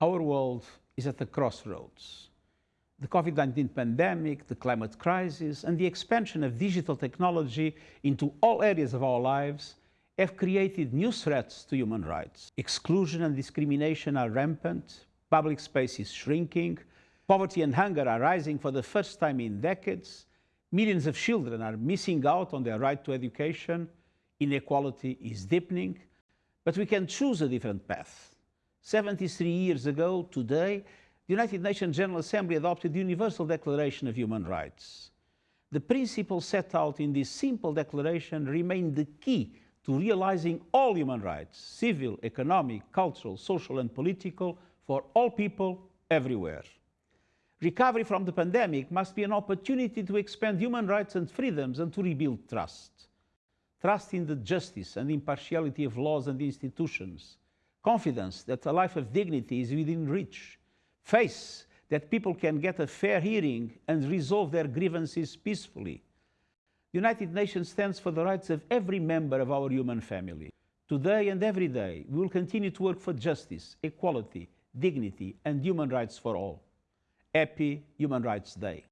Our world is at the crossroads. The COVID-19 pandemic, the climate crisis, and the expansion of digital technology into all areas of our lives have created new threats to human rights. Exclusion and discrimination are rampant, public space is shrinking, poverty and hunger are rising for the first time in decades, millions of children are missing out on their right to education, inequality is deepening, but we can choose a different path. 73 years ago, today, the United Nations General Assembly adopted the Universal Declaration of Human Rights. The principles set out in this simple declaration remain the key to realizing all human rights, civil, economic, cultural, social and political, for all people everywhere. Recovery from the pandemic must be an opportunity to expand human rights and freedoms and to rebuild trust. Trust in the justice and impartiality of laws and institutions. Confidence that a life of dignity is within reach. Faith that people can get a fair hearing and resolve their grievances peacefully. The United Nations stands for the rights of every member of our human family. Today and every day, we will continue to work for justice, equality, dignity and human rights for all. Happy Human Rights Day.